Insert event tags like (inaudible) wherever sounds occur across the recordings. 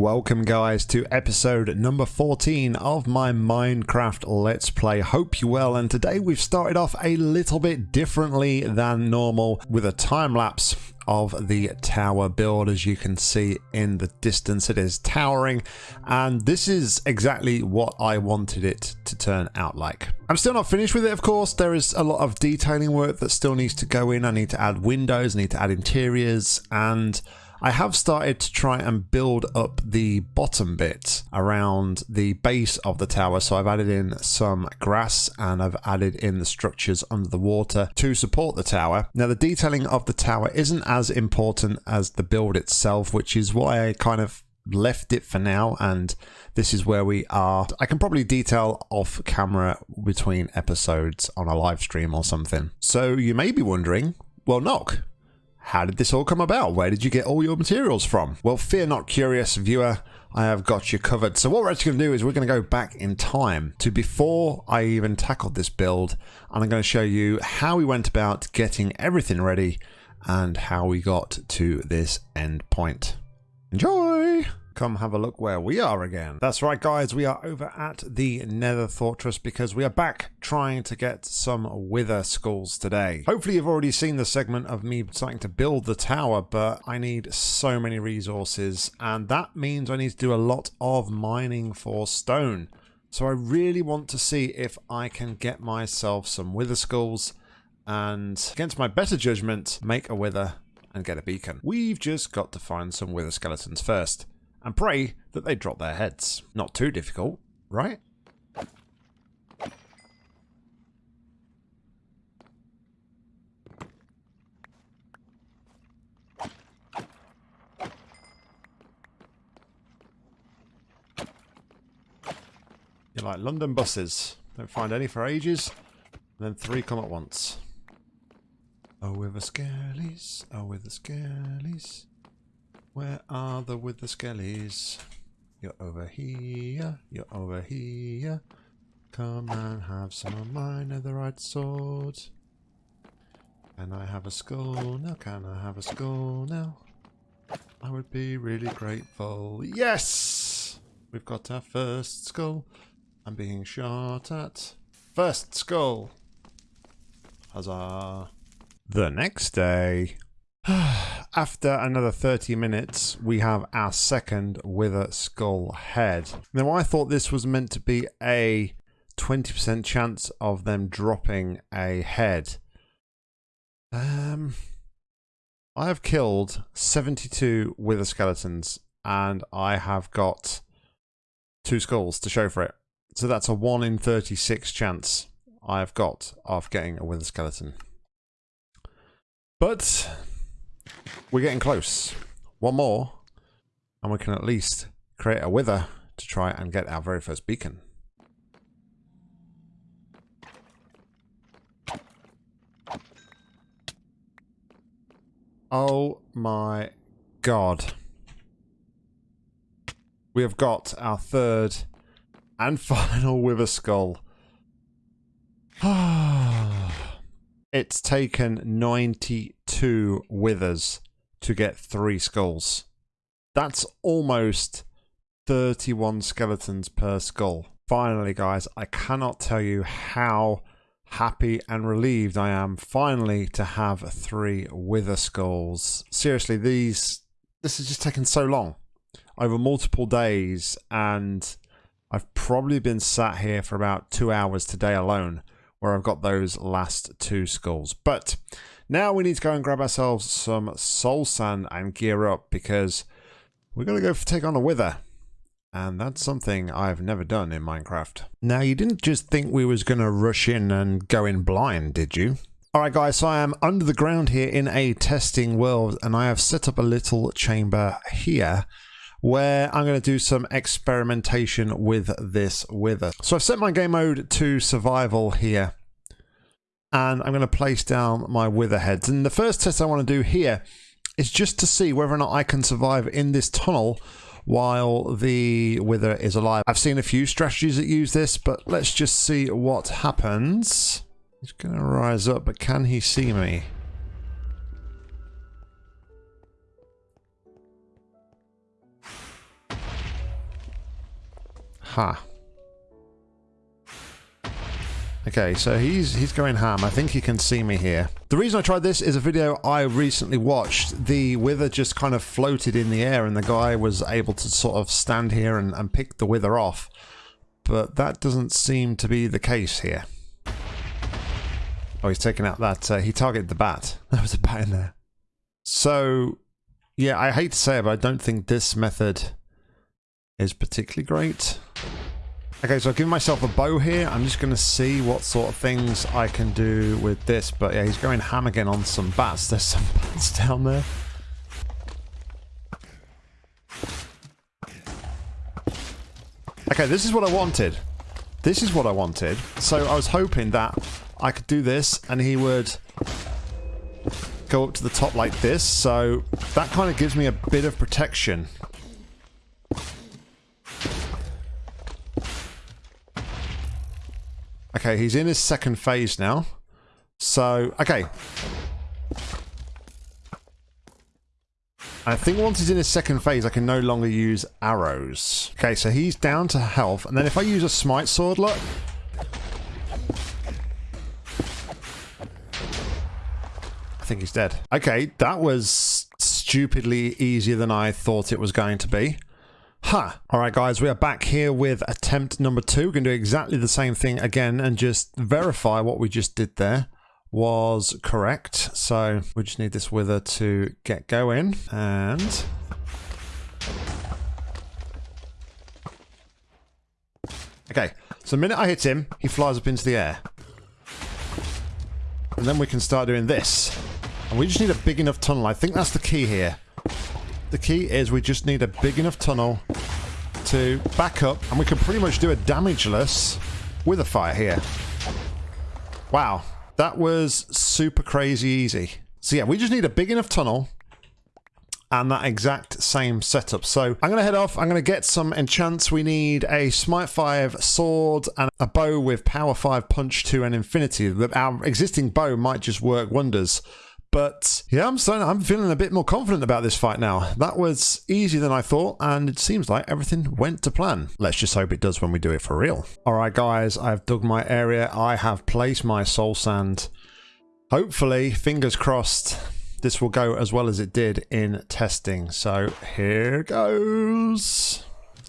Welcome guys to episode number 14 of my Minecraft Let's Play. Hope you well and today we've started off a little bit differently than normal with a time lapse of the tower build as you can see in the distance it is towering and this is exactly what I wanted it to turn out like. I'm still not finished with it of course there is a lot of detailing work that still needs to go in I need to add windows I need to add interiors and I have started to try and build up the bottom bit around the base of the tower. So I've added in some grass and I've added in the structures under the water to support the tower. Now the detailing of the tower isn't as important as the build itself, which is why I kind of left it for now and this is where we are. I can probably detail off camera between episodes on a live stream or something. So you may be wondering, well Nock, how did this all come about? Where did you get all your materials from? Well, fear not, curious viewer. I have got you covered. So what we're actually going to do is we're going to go back in time to before I even tackled this build. And I'm going to show you how we went about getting everything ready and how we got to this end point. Enjoy! Come have a look where we are again. That's right guys, we are over at the Nether Fortress because we are back trying to get some Wither Skulls today. Hopefully you've already seen the segment of me starting to build the tower, but I need so many resources and that means I need to do a lot of mining for stone. So I really want to see if I can get myself some Wither Skulls and against my better judgment, make a Wither and get a beacon. We've just got to find some Wither Skeletons first and pray that they drop their heads. Not too difficult, right? You're like London buses. Don't find any for ages, and then three come at once. Oh, wither skellies. Oh, wither skellies. Where are the wither skellies? You're over here, you're over here. Come and have some of my netherite sword. Can I have a skull now? Can I have a skull now? I would be really grateful. Yes! We've got our first skull. I'm being shot at. First skull! Huzzah! The next day. (sighs) (sighs) After another 30 minutes, we have our second Wither Skull head. Now, I thought this was meant to be a 20% chance of them dropping a head. Um, I have killed 72 Wither Skeletons, and I have got two skulls to show for it. So that's a 1 in 36 chance I've got of getting a Wither Skeleton. But we're getting close. One more, and we can at least create a wither to try and get our very first beacon. Oh my god. We have got our third and (laughs) final wither skull. (sighs) it's taken 92 withers to get three skulls. That's almost 31 skeletons per skull. Finally, guys, I cannot tell you how happy and relieved I am finally to have three wither skulls. Seriously, these this has just taken so long over multiple days and I've probably been sat here for about two hours today alone where I've got those last two skulls. But now we need to go and grab ourselves some soul sand and gear up because we're going to go take on a wither. And that's something I've never done in Minecraft. Now, you didn't just think we was going to rush in and go in blind, did you? Alright guys, so I am under the ground here in a testing world and I have set up a little chamber here where I'm going to do some experimentation with this wither. So I've set my game mode to survival here and I'm going to place down my wither heads. And the first test I want to do here is just to see whether or not I can survive in this tunnel while the wither is alive. I've seen a few strategies that use this, but let's just see what happens. He's going to rise up, but can he see me? Ha. Huh. Okay, so he's he's going ham. I think he can see me here. The reason I tried this is a video I recently watched. The wither just kind of floated in the air and the guy was able to sort of stand here and, and pick the wither off. But that doesn't seem to be the case here. Oh, he's taking out that. Uh, he targeted the bat. (laughs) There was a bat in there. So, yeah, I hate to say it, but I don't think this method is particularly great. Okay, so I've given myself a bow here. I'm just going to see what sort of things I can do with this. But yeah, he's going ham again on some bats. There's some (laughs) bats down there. Okay, this is what I wanted. This is what I wanted. So I was hoping that I could do this and he would go up to the top like this. So that kind of gives me a bit of protection. Okay, he's in his second phase now. So, okay. I think once he's in his second phase, I can no longer use arrows. Okay, so he's down to health. And then if I use a smite sword, look. I think he's dead. Okay, that was stupidly easier than I thought it was going to be. Huh. Alright guys, we are back here with attempt number two. We're going to do exactly the same thing again and just verify what we just did there was correct. So we just need this wither to get going and... Okay, so the minute I hit him, he flies up into the air. And then we can start doing this. And we just need a big enough tunnel. I think that's the key here. The key is we just need a big enough tunnel to back up and we can pretty much do a damageless with a fire here. Wow, that was super crazy easy. So yeah, we just need a big enough tunnel and that exact same setup. So I'm going to head off. I'm going to get some enchants. We need a Smite 5 sword and a bow with Power 5 Punch 2 and Infinity. Our existing bow might just work wonders. But yeah, I'm starting, I'm feeling a bit more confident about this fight now. That was easier than I thought, and it seems like everything went to plan. Let's just hope it does when we do it for real. Alright guys, I've dug my area. I have placed my soul sand. Hopefully, fingers crossed, this will go as well as it did in testing. So here goes.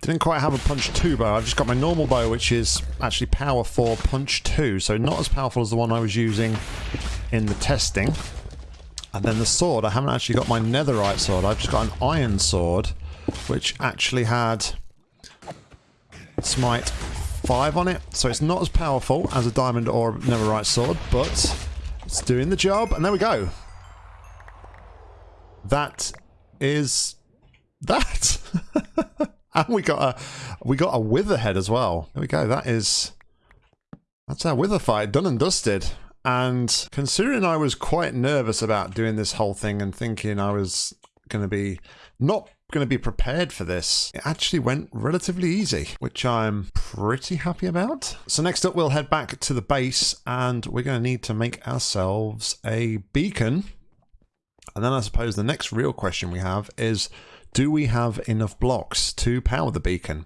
Didn't quite have a punch 2 bow. I've just got my normal bow, which is actually power 4 punch 2. So not as powerful as the one I was using in the testing. And then the sword, I haven't actually got my netherite sword. I've just got an iron sword, which actually had smite 5 on it. So it's not as powerful as a diamond or netherite sword, but it's doing the job. And there we go. That is that. (laughs) and we got a we got a wither head as well. There we go. That is that's our wither fight done and dusted. And considering I was quite nervous about doing this whole thing and thinking I was going to be not going to be prepared for this, it actually went relatively easy, which I'm pretty happy about. So next up, we'll head back to the base and we're going to need to make ourselves a beacon. And then I suppose the next real question we have is, do we have enough blocks to power the beacon?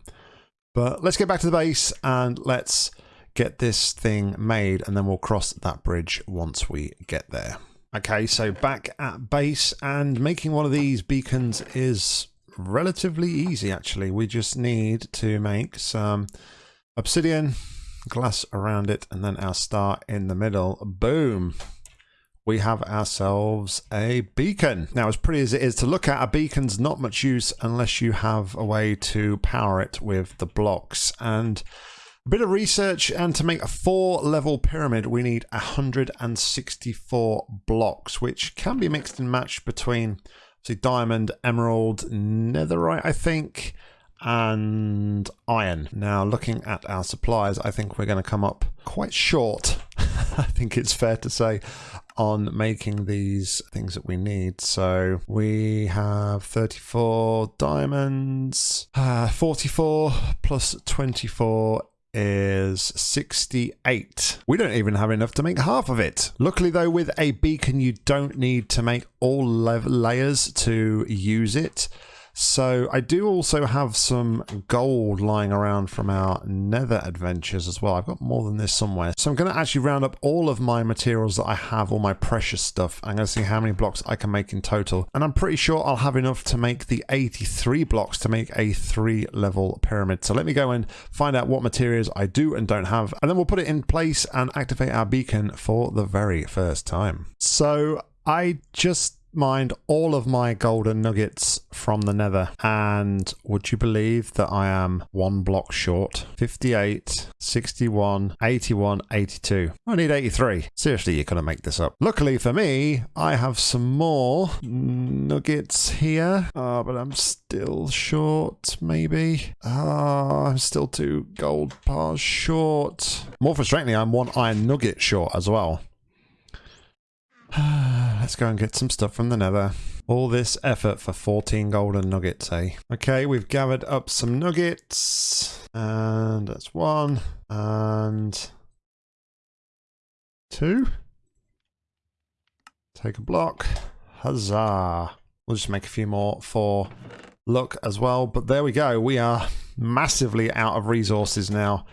But let's get back to the base and let's get this thing made and then we'll cross that bridge once we get there. Okay, so back at base and making one of these beacons is relatively easy actually. We just need to make some obsidian, glass around it and then our star in the middle. Boom! we have ourselves a beacon. Now, as pretty as it is to look at, a beacon's not much use unless you have a way to power it with the blocks. And bit of research, and to make a four level pyramid, we need 164 blocks, which can be mixed and matched between say, diamond, emerald, netherite, I think, and iron. Now, looking at our supplies, I think we're going to come up quite short. (laughs) I think it's fair to say on making these things that we need. So we have 34 diamonds, uh, 44 plus 24 is 68. We don't even have enough to make half of it. Luckily though, with a beacon, you don't need to make all layers to use it. So I do also have some gold lying around from our nether adventures as well. I've got more than this somewhere. So I'm going to actually round up all of my materials that I have, all my precious stuff. I'm going to see how many blocks I can make in total. And I'm pretty sure I'll have enough to make the 83 blocks to make a three level pyramid. So let me go and find out what materials I do and don't have. And then we'll put it in place and activate our beacon for the very first time. So I just mined all of my golden nuggets from the nether. And would you believe that I am one block short? 58 61 81 82 I need 83 seriously you couldn't make this up. Luckily for me I have some more nuggets here. Uh, but I'm still short maybe. Uh, I'm still two gold bars short. More frustratingly I'm one iron nugget short as well (sighs) Let's go and get some stuff from the nether. All this effort for 14 golden nuggets, eh? Okay, we've gathered up some nuggets. And that's one. And two. Take a block. Huzzah. We'll just make a few more for luck as well. But there we go. We are massively out of resources now.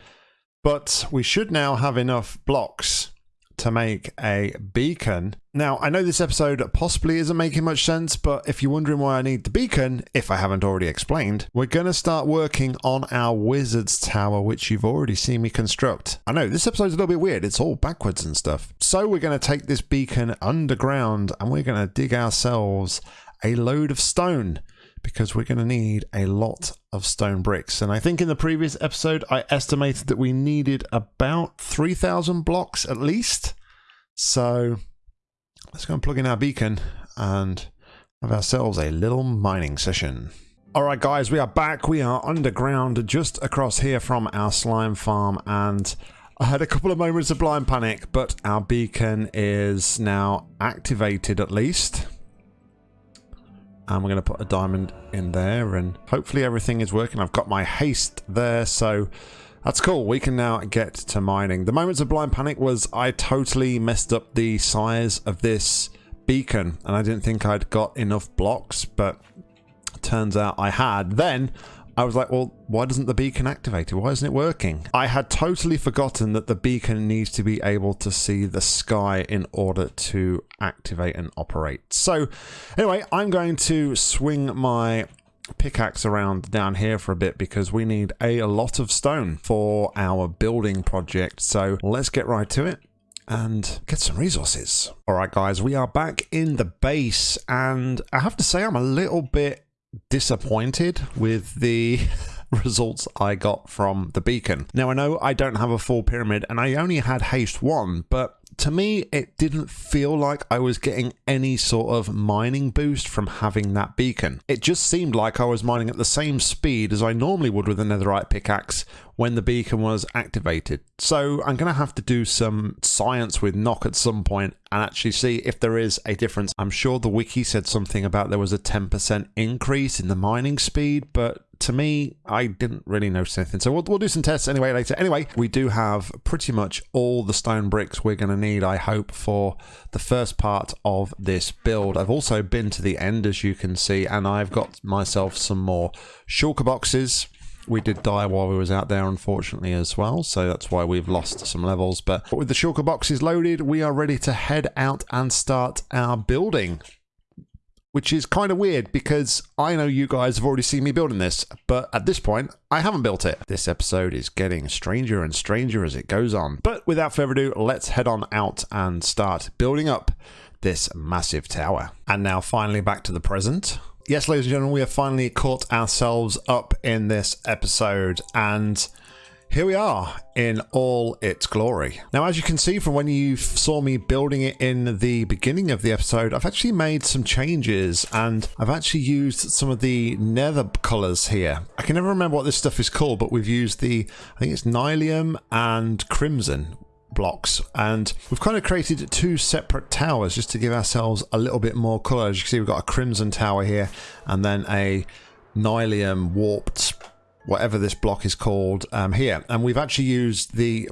But we should now have enough blocks to make a beacon. Now, I know this episode possibly isn't making much sense, but if you're wondering why I need the beacon, if I haven't already explained, we're going to start working on our wizard's tower, which you've already seen me construct. I know, this episode's a little bit weird. It's all backwards and stuff. So we're going to take this beacon underground and we're going to dig ourselves a load of stone because we're going to need a lot of stone bricks. And I think in the previous episode, I estimated that we needed about 3,000 blocks at least. So let's go and plug in our beacon and have ourselves a little mining session. Alright guys, we are back. We are underground just across here from our slime farm and I had a couple of moments of blind panic, but our beacon is now activated at least and we're going to put a diamond in there and hopefully everything is working. I've got my haste there so that's cool. We can now get to mining. The moments of blind panic was I totally messed up the size of this beacon and I didn't think I'd got enough blocks but turns out I had. Then I was like, well, why doesn't the beacon activate it? Why isn't it working? I had totally forgotten that the beacon needs to be able to see the sky in order to activate and operate. So anyway, I'm going to swing my pickaxe around down here for a bit because we need a lot of stone for our building project. So let's get right to it and get some resources. All right, guys, we are back in the base and I have to say I'm a little bit disappointed with the (laughs) results I got from the beacon. Now I know I don't have a full pyramid and I only had haste 1, but to me, it didn't feel like I was getting any sort of mining boost from having that beacon. It just seemed like I was mining at the same speed as I normally would with a netherite pickaxe when the beacon was activated. So I'm going to have to do some science with knock at some point and actually see if there is a difference. I'm sure the wiki said something about there was a 10% increase in the mining speed, but to me, I didn't really notice anything. So we'll, we'll do some tests anyway later. Anyway, we do have pretty much all the stone bricks we're going to need, I hope, for the first part of this build. I've also been to the end, as you can see, and I've got myself some more shulker boxes we did die while we was out there unfortunately as well so that's why we've lost some levels but with the shulker boxes loaded we are ready to head out and start our building which is kind of weird because I know you guys have already seen me building this, but at this point, I haven't built it. This episode is getting stranger and stranger as it goes on. But without further ado, let's head on out and start building up this massive tower. And now finally back to the present. Yes, ladies and gentlemen, we have finally caught ourselves up in this episode and here we are in all its glory. Now, as you can see from when you saw me building it in the beginning of the episode, I've actually made some changes and I've actually used some of the nether colors here. I can never remember what this stuff is called, but we've used the, I think it's Nylium and Crimson, blocks and we've kind of created two separate towers just to give ourselves a little bit more color. As you can see we've got a crimson tower here and then a nylium warped whatever this block is called um, here. And we've actually used the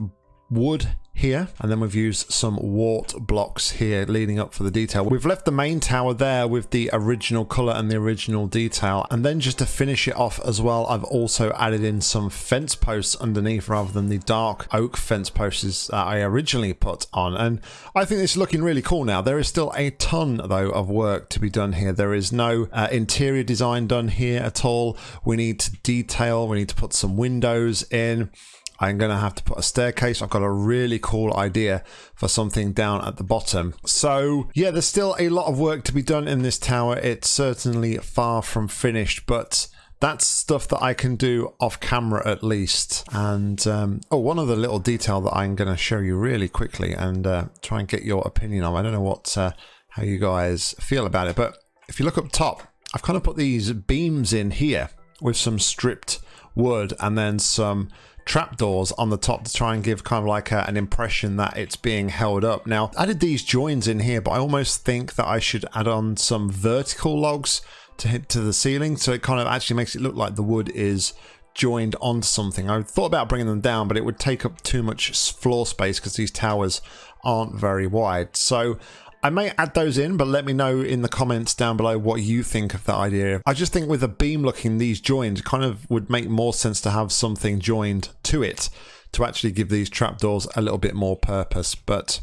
wood here, and then we've used some wart blocks here leading up for the detail. We've left the main tower there with the original color and the original detail, and then just to finish it off as well, I've also added in some fence posts underneath rather than the dark oak fence posts that I originally put on, and I think is looking really cool now. There is still a ton, though, of work to be done here. There is no uh, interior design done here at all. We need to detail, we need to put some windows in. I'm going to have to put a staircase. I've got a really cool idea for something down at the bottom. So yeah, there's still a lot of work to be done in this tower. It's certainly far from finished, but that's stuff that I can do off camera at least. And um, oh, one other little detail that I'm going to show you really quickly and uh, try and get your opinion on. I don't know what uh, how you guys feel about it, but if you look up top, I've kind of put these beams in here with some stripped wood and then some trapdoors on the top to try and give kind of like a, an impression that it's being held up. Now, I added these joins in here, but I almost think that I should add on some vertical logs to hit to the ceiling so it kind of actually makes it look like the wood is joined onto something. I thought about bringing them down, but it would take up too much floor space because these towers aren't very wide. So I may add those in, but let me know in the comments down below what you think of that idea. I just think with a beam looking these joined kind of would make more sense to have something joined to it to actually give these trapdoors a little bit more purpose. But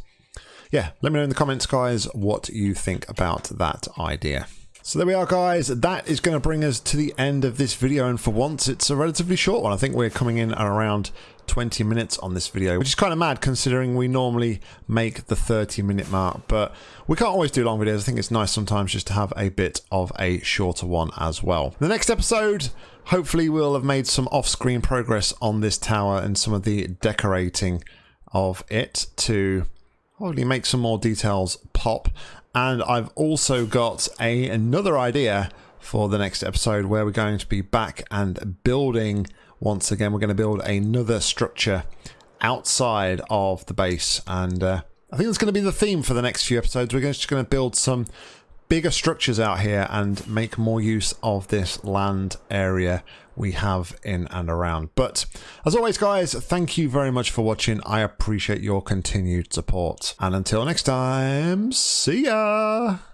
yeah, let me know in the comments guys what you think about that idea. So there we are guys, that is going to bring us to the end of this video and for once it's a relatively short one. I think we're coming in at around 20 minutes on this video, which is kind of mad considering we normally make the 30 minute mark, but we can't always do long videos. I think it's nice sometimes just to have a bit of a shorter one as well. The next episode, hopefully we'll have made some off-screen progress on this tower and some of the decorating of it to hopefully make some more details pop and I've also got a another idea for the next episode where we're going to be back and building once again. We're going to build another structure outside of the base and uh, I think that's going to be the theme for the next few episodes. We're just going to build some bigger structures out here and make more use of this land area we have in and around. But as always, guys, thank you very much for watching. I appreciate your continued support. And until next time, see ya!